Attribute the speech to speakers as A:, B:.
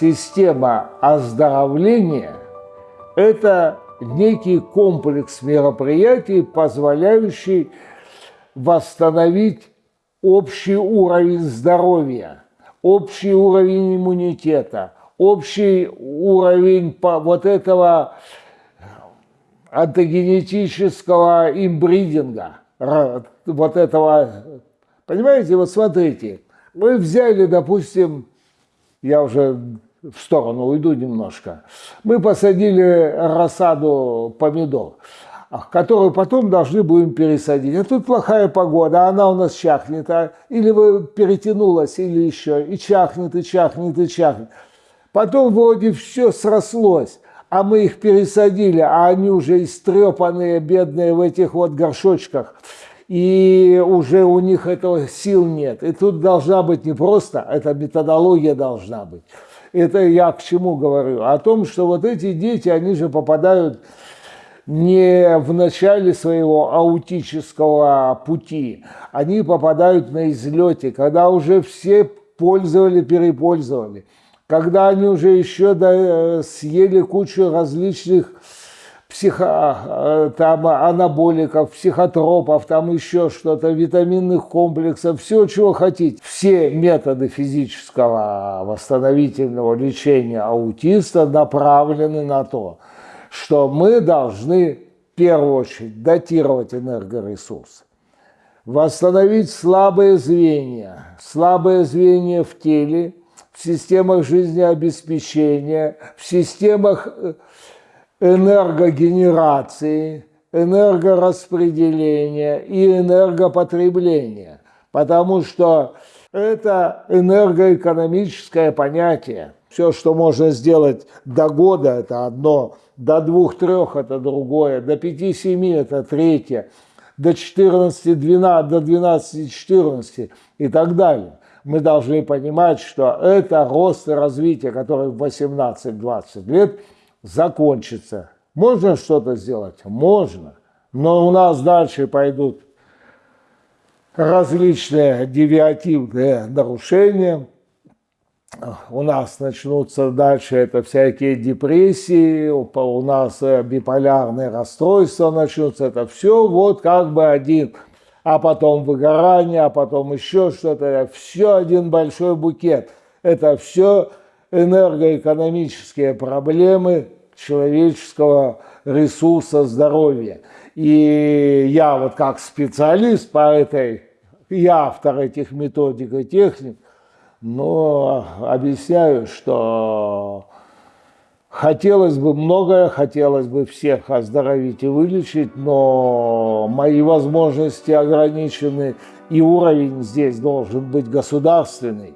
A: система оздоровления – это некий комплекс мероприятий, позволяющий восстановить общий уровень здоровья, общий уровень иммунитета, общий уровень вот этого антогенетического имбридинга, вот этого, понимаете, вот смотрите, мы взяли, допустим, я уже в сторону уйду немножко, мы посадили рассаду помидор, которую потом должны будем пересадить. А тут плохая погода, а она у нас чахнет, а, или вы перетянулась, или еще, и чахнет, и чахнет, и чахнет. Потом вроде все срослось, а мы их пересадили, а они уже истрепанные, бедные в этих вот горшочках, и уже у них этого сил нет. И тут должна быть не просто, это методология должна быть. Это я к чему говорю? О том, что вот эти дети, они же попадают не в начале своего аутического пути, они попадают на излете, когда уже все пользовали, перепользовали когда они уже еще да, съели кучу различных психо, э, там, анаболиков, психотропов, там еще что-то, витаминных комплексов, все, чего хотите. Все методы физического восстановительного лечения аутиста направлены на то, что мы должны в первую очередь датировать энергоресурс, восстановить слабые звенья, слабые звенья в теле – в системах жизнеобеспечения, в системах э, энергогенерации, энергораспределения и энергопотребления, потому что это энергоэкономическое понятие. Все, что можно сделать до года, это одно, до двух-трех это другое, до пяти-семи это третье, до 14-12, до 12-14 и так далее мы должны понимать, что это рост и развитие, который в 18-20 лет закончится. Можно что-то сделать? Можно. Но у нас дальше пойдут различные девиативные нарушения. У нас начнутся дальше это всякие депрессии, у нас биполярные расстройства начнутся. Это все вот как бы один а потом выгорание, а потом еще что-то. Все один большой букет. Это все энергоэкономические проблемы человеческого ресурса здоровья. И я вот как специалист по этой, я автор этих методик и техник, но объясняю, что Хотелось бы многое, хотелось бы всех оздоровить и вылечить, но мои возможности ограничены, и уровень здесь должен быть государственный.